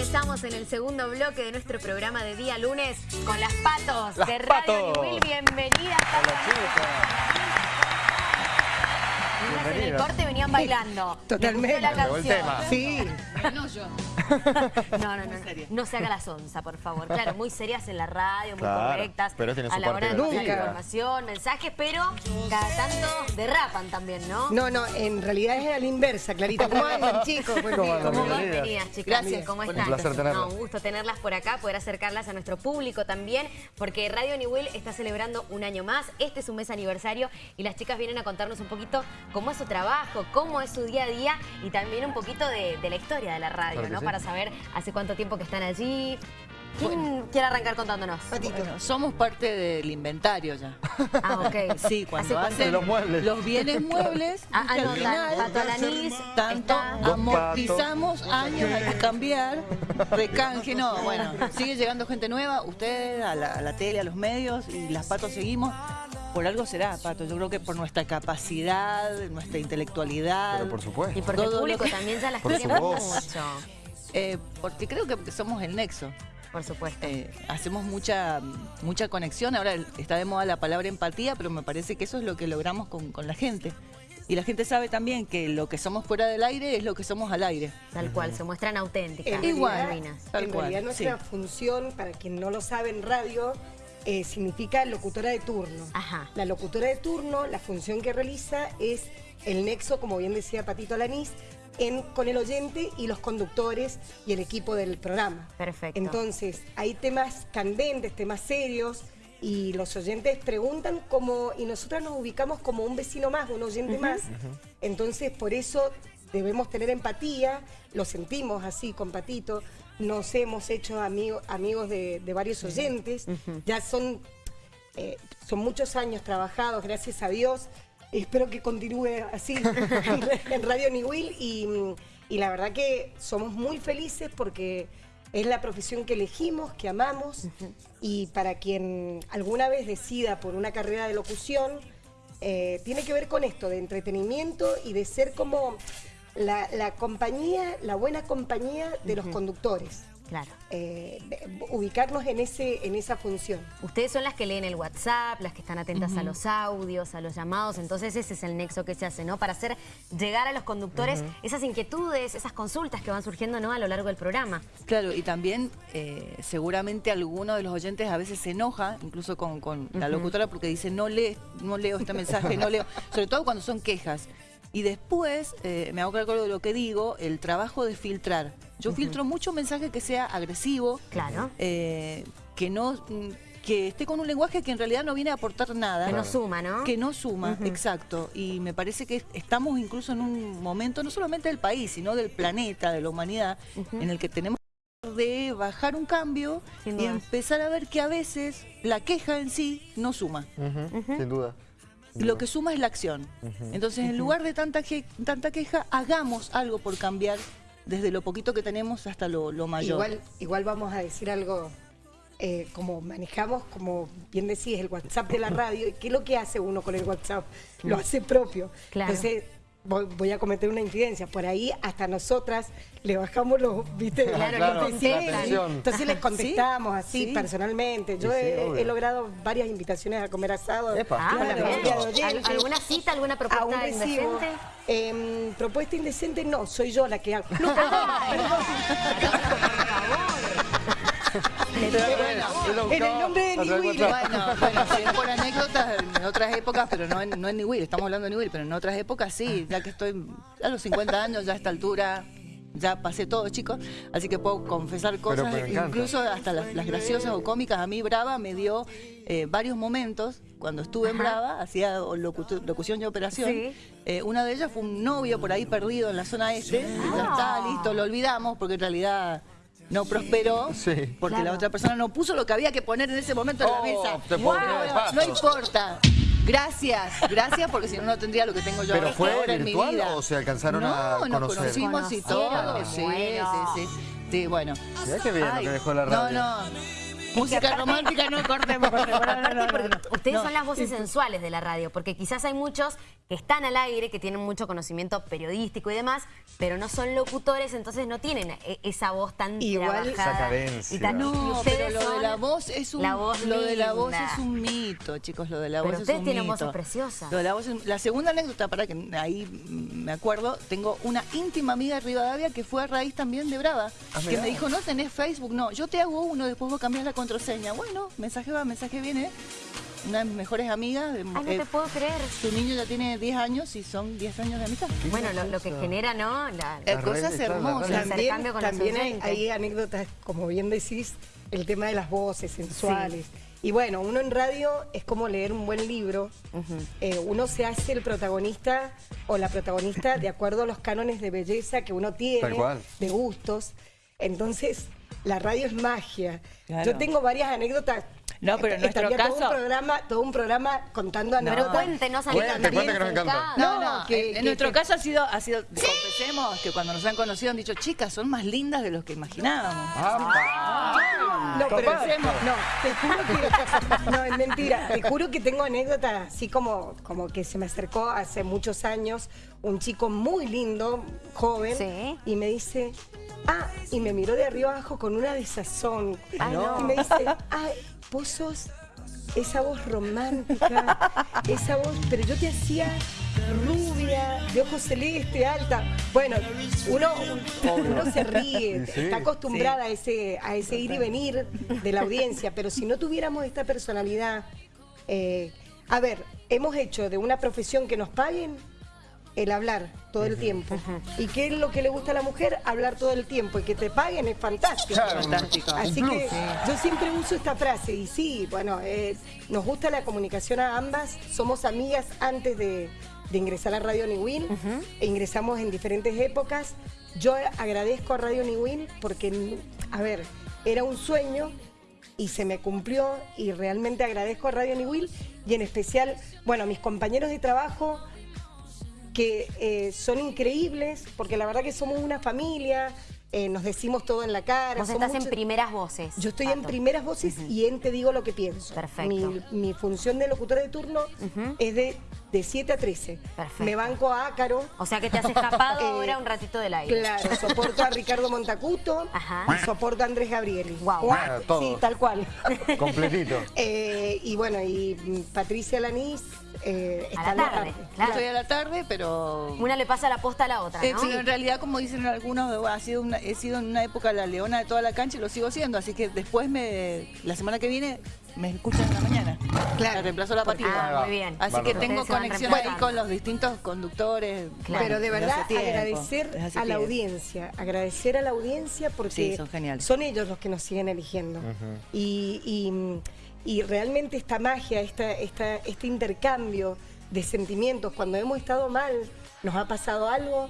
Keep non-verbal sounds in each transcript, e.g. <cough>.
Estamos en el segundo bloque de nuestro programa de día lunes con las patos Las de Radio. Newell. Bienvenidas. Niñas, en el corte venían bailando. Totalmente. La canción. tema. Sí, No yo. <laughs> No, no, no. No se haga la sonza, por favor. Claro, muy serias en la radio, muy Claro, correctas. pero tiene a su la hora de divertida. información, mensajes, pero cada tanto derrapan también, ¿no? no, no, en realidad es a la inversa, Clarita. ¿Cómo andan, <laughs> chicos? Buen ¿Cómo? ¿Cómo van? Bienvenidas. Chicas. Gracias. ¿Cómo Un están? placer tenerlas. No, un gusto tenerlas por acá, poder acercarlas a nuestro público también, porque Radio Newell está celebrando un año más. Este es su mes aniversario y las chicas vienen a contarnos un poquito cómo es su trabajo, cómo es su día a día y también un poquito de, de la historia de la radio, ¿no? sí. Para saber hace cuánto tiempo que están allí. ¿Quién quiere arrancar contándonos? Patito. Bueno, somos parte del inventario ya. Ah, ok. <laughs> Sí, ¿Hace cuando hacen los muebles. los bienes <laughs> muebles, Ah, ah, no, final, Pato tanto está... Amortizamos años, hay que cambiar, recanje, no, <laughs> bueno, sigue llegando gente nueva, ustedes, a la, a la tele, a los medios, y las patos seguimos. Por algo será, Pato, yo creo que por nuestra capacidad, nuestra intelectualidad. Pero por supuesto. Y porque el todo lo público que- también ya las quiere mucho. Eh, porque creo que somos el nexo. Por supuesto. Eh, hacemos mucha, mucha conexión. Ahora está de moda la palabra empatía, pero me parece que eso es lo que logramos con, con la gente. Y la gente sabe también que lo que somos fuera del aire es lo que somos al aire. Tal cual, se muestran auténticas. En Igual. Tal en cual, realidad nuestra sí. función, para quien no lo sabe en radio, eh, significa locutora de turno. Ajá. La locutora de turno, la función que realiza es el nexo, como bien decía Patito Alanís, en, con el oyente y los conductores y el equipo del programa. Perfecto. Entonces, hay temas candentes, temas serios, y los oyentes preguntan como, y nosotras nos ubicamos como un vecino más, un oyente más. Entonces, por eso debemos tener empatía, lo sentimos así con Patito, nos hemos hecho amigo- amigos de, de varios oyentes, ya son, eh, son muchos años trabajados, gracias a Dios. Espero que continúe así <laughs> en Radio Niwil y, y la verdad que somos muy felices porque es la profesión que elegimos, que amamos y para quien alguna vez decida por una carrera de locución, eh, tiene que ver con esto, de entretenimiento y de ser como la, la compañía, la buena compañía de los conductores. Claro. Eh, ubicarnos en, ese, en esa función. Ustedes son las que leen el WhatsApp, las que están atentas a los audios, a los llamados, entonces ese es el nexo que se hace, ¿no? Para hacer llegar a los conductores esas inquietudes, esas consultas que van surgiendo, ¿no? A lo largo del programa. Claro, y también eh, seguramente alguno de los oyentes a veces se enoja, incluso con, con la locutora, porque dice no, lee, no leo este mensaje, no leo, <laughs> sobre todo cuando son quejas. Y después, eh, me hago cargo de lo que digo, el trabajo de filtrar. Yo filtro mucho mensaje que sea agresivo, Claro. eh, que no mm, que esté con un lenguaje que en realidad no viene a aportar nada. Que no suma, ¿no? Que no suma, exacto. Y me parece que estamos incluso en un momento, no solamente del país, sino del planeta, de la humanidad, en el que tenemos de bajar un cambio Sin y duda. empezar a ver que a veces la queja en sí no suma. Sin duda. Lo que suma es la acción. Entonces, en lugar de tanta, que- tanta queja, hagamos algo por cambiar desde lo poquito que tenemos hasta lo, lo mayor. Igual, igual vamos a decir algo, eh, como manejamos, como bien decís, el WhatsApp de la radio. ¿y ¿Qué es lo que hace uno con el WhatsApp? Lo hace propio. Claro. Entonces, voy, voy a cometer una incidencia. Por ahí hasta nosotras le bajamos los, ¿viste? Claro, Claro, los la deseos. tensión. Entonces les contestamos así Sí. personalmente. Yo Sí, sí, he, logrado varias invitaciones a comer asado Epa. Ah, con la bueno. familia de ¿Al- oyentes. ¿Alguna cita, alguna propuesta recibo. indecente? Em, propuesta indecente no, soy yo la que hago. No, perdón, <laughs> perdón. En el nombre de Niwil. Bueno, bueno, si es por anécdotas, en otras épocas, pero no en, no en Niwil, estamos hablando de Niwil, pero en otras épocas sí, ya que estoy a los 50 años, ya a esta altura, ya pasé todo, chicos, así que puedo confesar cosas, pero incluso hasta las, las graciosas o cómicas. A mí Brava me dio eh, varios momentos, cuando estuve en Brava, hacía locución y operación, Sí. eh, una de ellas fue un novio por ahí perdido en la zona este, y ya está, listo, lo olvidamos, porque en realidad... No prosperó Sí. porque Claro. la otra persona no puso lo que había que poner en ese momento en la Oh, mesa. te Pato. No importa. Gracias, gracias porque si no no tendría lo que tengo yo ¿Pero ahora- fue ahora en mi virtual vida. o se alcanzaron no, a nos conocer? conocimos y todo. Sí, sí, sí. Sí, bueno. Mirá qué bien lo Ay, que dejó la radio. No, no. Música romántica, no cortemos. <laughs> No, no, no, ustedes son las voces sensuales de la radio, porque quizás hay muchos que están al aire, que tienen mucho conocimiento periodístico y demás, pero no son locutores, entonces no tienen e- esa voz tan Igual- trabajada. Esa cadencia. y tan- No, ustedes pero lo de la voz es un la voz lo de la voz linda. es un mito, chicos, lo de la Pero voz ustedes es un tienen mito. voces preciosas. Lo de la voz es- la segunda anécdota para que ahí me acuerdo, tengo una íntima amiga de Rivadavia que fue a raíz también de Brava, Ah, que me dijo, "No tenés Facebook, no, yo te hago uno, después vos cambiás la contraseña." Bueno, mensaje va, mensaje viene. Una de mis mejores amigas, de- Ay, no eh, te puedo creer. su niño ya tiene 10 años y son 10 años de amistad. Bueno, lo, lo que genera, ¿no? La- Eh, Las cosas hermosas. También, intercambio con los también hay, anécdotas, como bien decís, el tema de las voces sensuales. Y bueno, uno en radio es como leer un buen libro. Eh, uno se hace el protagonista o la protagonista de acuerdo a los cánones de belleza que uno tiene, Tal cual. de gustos. Entonces, la radio es magia. Claro. Yo tengo varias anécdotas. No, pero en nuestro Estaría todo caso- un programa, todo un programa contando Pero anécdotas. cuéntenos Cuente, anécdotas cuente que nos encanta. No, No, no, que- en, que- en nuestro que- caso ha sido, ha sido, confesemos que cuando nos han conocido han dicho, chicas, son más lindas de lo que imaginábamos. No, pero Confesemos. no, te juro que no es mentira. Te juro que tengo anécdotas así como como que se me acercó hace muchos años un chico muy lindo, joven, Sí. y me dice, ah, y me miró de arriba abajo con una desazón Ay, no. y me dice, ay, vos sos esa voz romántica, esa voz, pero yo te hacía rubia, de ojos celeste, alta. Bueno, uno, uno se ríe, Sí, está acostumbrada a ese, a ese ir y venir de la audiencia, pero si no tuviéramos esta personalidad, eh, a ver, hemos hecho de una profesión que nos paguen el hablar todo el tiempo. ¿Y qué es lo que le gusta a la mujer? Hablar todo el tiempo. Y que te paguen es fantástico. Claro. Fantástico. Así que yo siempre uso esta frase y sí, bueno, eh, nos gusta la comunicación a ambas, somos amigas antes de, de ingresar a Radio Niwin, e ingresamos en diferentes épocas. Yo agradezco a Radio Niwin porque, a ver, era un sueño y se me cumplió y realmente agradezco a Radio Niwil y en especial, bueno, a mis compañeros de trabajo que eh, son increíbles porque la verdad que somos una familia, eh, nos decimos todo en la cara. Vos estás en primeras voces. yo estoy en primeras voces y en Te Digo Lo Que Pienso. Perfecto. Mi, mi función de locutora de turno es de, de 7 a 13. Perfecto. Me banco a Ácaro. O sea que te has escapado <laughs> Eh, ahora un ratito del aire. Claro, soporto a Ricardo Montacuto Ajá. y soporto a Andrés Gabrieli. Ah, todo. Sí, tal cual. Completito. <laughs> Eh, y bueno, y Patricia Lanís eh, A la tarde, Yo claro. Estoy a la tarde, pero... Una le pasa la posta a la otra, Eh, ¿no? sí, en realidad, como dicen algunos, ha sido una- he sido en una época la leona de toda la cancha y lo sigo siendo. Así que después, me, la semana que viene, me escuchan en la mañana. Claro. Me reemplazo la patita. Ah, muy bien. Así que tengo conexión ahí con los distintos conductores. Claro. Pero de verdad tiempo, agradecer a la tiempo. audiencia, agradecer a la audiencia porque Sí, son geniales. son ellos los que nos siguen eligiendo. y, y- y realmente esta magia, esta, esta, este intercambio de sentimientos, cuando hemos estado mal, nos ha pasado algo,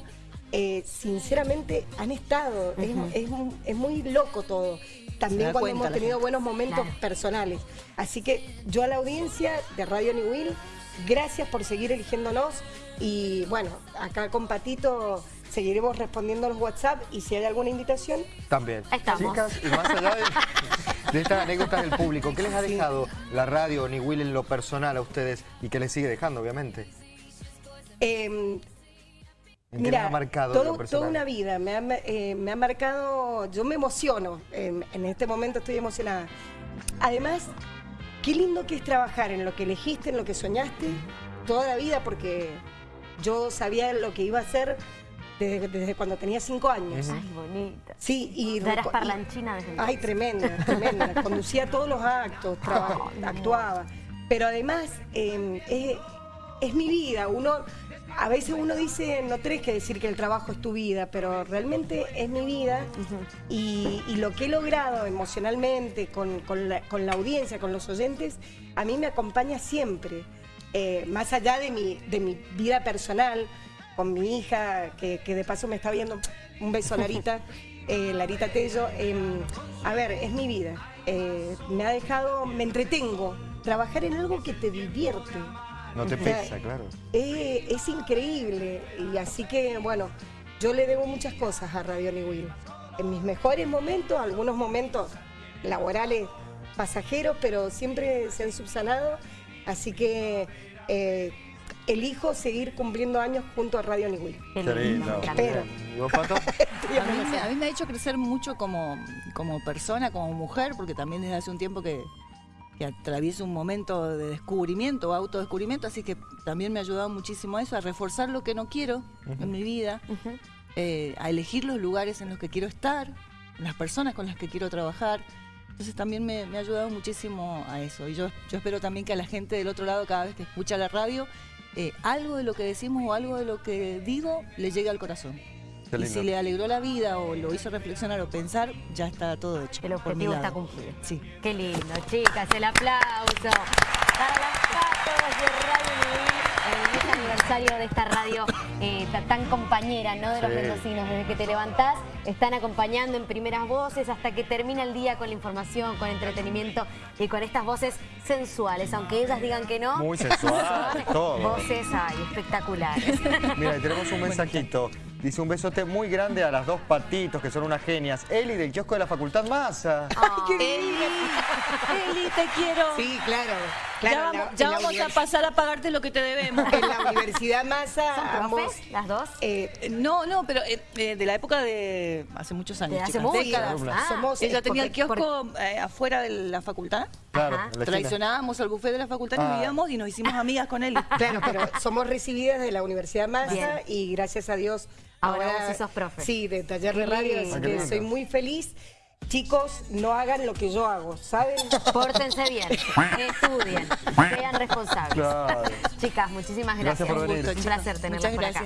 eh, sinceramente han estado. Es- es muy loco todo. También cuando cuenta hemos tenido gente. buenos momentos Claro. personales. Así que yo a la audiencia de Radio New Will, gracias por seguir eligiéndonos y bueno, acá con Patito seguiremos respondiendo a los WhatsApp y si hay alguna invitación, También. Ahí estamos. Chicas, y más allá de, de estas anécdotas del público, ¿qué les ha dejado la radio ni Will en lo personal a ustedes y qué les sigue dejando, obviamente? eh, ¿En qué Mira, ha marcado todo- toda una vida, me ha, eh, me ha marcado, yo me emociono, en, en este momento estoy emocionada. Además, qué lindo que es trabajar en lo que elegiste, en lo que soñaste, toda la vida, porque yo sabía lo que iba a hacer desde, desde cuando tenía cinco años. Ay, bonita. Sí, y... Eras parlanchina desde Ay, tremenda, tremenda. <laughs> Conducía todos los actos, traba- actuaba. Pero además, eh, es, es mi vida. Uno, a veces uno dice, no tenés que decir que el trabajo es tu vida, pero realmente es mi vida. y, y lo que he logrado emocionalmente con, con la, con la audiencia, con los oyentes, a mí me acompaña siempre. Eh, más allá de mi, de mi vida personal, con mi hija, que, que de paso me está viendo, un beso Larita, <laughs> eh, Larita Tello, em, a ver, es mi vida. Eh, me ha dejado, me entretengo, trabajar en algo que te divierte. No te O sea, pesa, claro. eh, es increíble y así que, bueno, yo le debo muchas cosas a Radio Niwil. En mis mejores momentos, algunos momentos laborales pasajeros, pero siempre se han subsanado. Así que eh, elijo seguir cumpliendo años junto a Radio Niwil. Qué Qué lindo, lindo. me encanta. Espero. ¿Y vos, Pato? <laughs> A mí, me, a mí me ha hecho crecer mucho como, como persona, como mujer, porque también desde hace un tiempo que, que atravieso un momento de descubrimiento, autodescubrimiento, así que también me ha ayudado muchísimo a eso, a reforzar lo que no quiero en mi vida, eh, a elegir los lugares en los que quiero estar, las personas con las que quiero trabajar. Entonces también me, me ha ayudado muchísimo a eso. Y yo, yo espero también que a la gente del otro lado, cada vez que escucha la radio, eh, algo de lo que decimos o algo de lo que digo le llegue al corazón. Qué Y lindo. si le alegró la vida o lo hizo reflexionar o pensar, ya está todo hecho. El objetivo está cumplido. Sí. Qué lindo, chicas, el aplauso para las patos de Radio el mes aniversario de esta radio eh, ta- tan compañera, ¿no? De los Sí. mendocinos. Desde que te levantás, están acompañando en primeras voces hasta que termina el día con la información, con entretenimiento y con estas voces sensuales. Aunque ellas digan que no, Muy sensuales, <laughs> todo. voces, ay, espectaculares. Mira, tenemos un mensajito. Dice un besote muy grande a las dos patitos, que son unas genias. Eli, del kiosco de la Facultad Massa. Eli, Eli, te quiero. Sí, claro. Ya claro vamos, en la- ya vamos a pasar a pagarte lo que te debemos. <laughs> En la Universidad Massa, ¿Son ambos, profes, las dos? eh, No, no, pero eh, eh, de la época de hace muchos años. De hace chicas, mucho. décadas. Ah, somos... Ella eh, tenía el porque- kiosco eh, afuera de la facultad. Claro, la esquina. Traicionábamos al buffet de la facultad, Ah. nos vivíamos y nos hicimos amigas con él. <laughs> Claro, pero somos recibidas de la Universidad Massa Bien. y gracias a Dios. Ahora vos sí sos profe. Sí, de taller de radio, así Ah, que soy muy feliz. Chicos, no hagan lo que yo hago, ¿saben? Pórtense bien, <laughs> estudien, sean responsables. Claro. Chicas, muchísimas Gracias gracias. por venir. Un placer tenerlas Muchas por acá.